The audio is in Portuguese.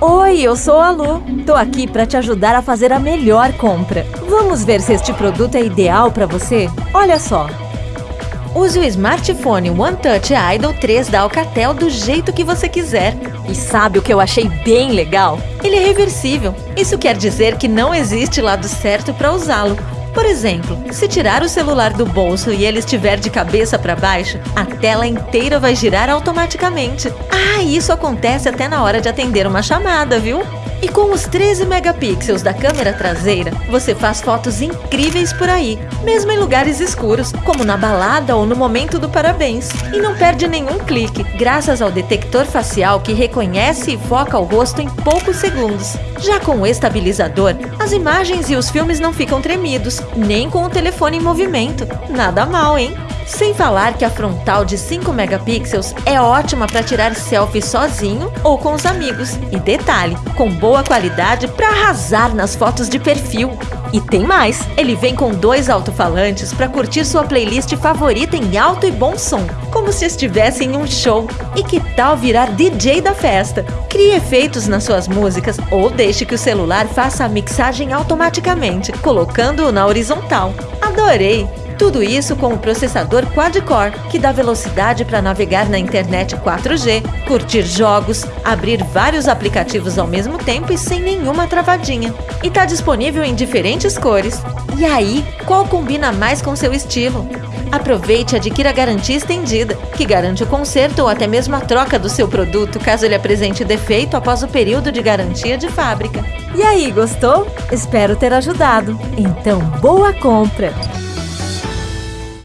Oi, eu sou a Lu. Tô aqui para te ajudar a fazer a melhor compra. Vamos ver se este produto é ideal para você? Olha só. Use o smartphone OneTouch Idol 3 da Alcatel do jeito que você quiser. E sabe o que eu achei bem legal? Ele é reversível. Isso quer dizer que não existe lado certo para usá-lo. Por exemplo, se tirar o celular do bolso e ele estiver de cabeça para baixo, a tela inteira vai girar automaticamente. Ah, isso acontece até na hora de atender uma chamada, viu? E com os 13 megapixels da câmera traseira, você faz fotos incríveis por aí, mesmo em lugares escuros, como na balada ou no momento do parabéns. E não perde nenhum clique, graças ao detector facial que reconhece e foca o rosto em poucos segundos. Já com o estabilizador, as imagens e os filmes não ficam tremidos, nem com o telefone em movimento. Nada mal, hein? Sem falar que a frontal de 5 megapixels é ótima para tirar selfie sozinho ou com os amigos. E detalhe, com boa qualidade para arrasar nas fotos de perfil. E tem mais! Ele vem com dois alto-falantes para curtir sua playlist favorita em alto e bom som, como se estivesse em um show. E que tal virar DJ da festa? Crie efeitos nas suas músicas ou deixe que o celular faça a mixagem automaticamente, colocando-o na horizontal. Adorei! Tudo isso com o processador quad-core, que dá velocidade para navegar na internet 4G, curtir jogos, abrir vários aplicativos ao mesmo tempo e sem nenhuma travadinha. E está disponível em diferentes cores. E aí, qual combina mais com seu estilo? Aproveite e adquira a garantia estendida, que garante o conserto ou até mesmo a troca do seu produto caso ele apresente defeito após o período de garantia de fábrica. E aí, gostou? Espero ter ajudado. Então, boa compra!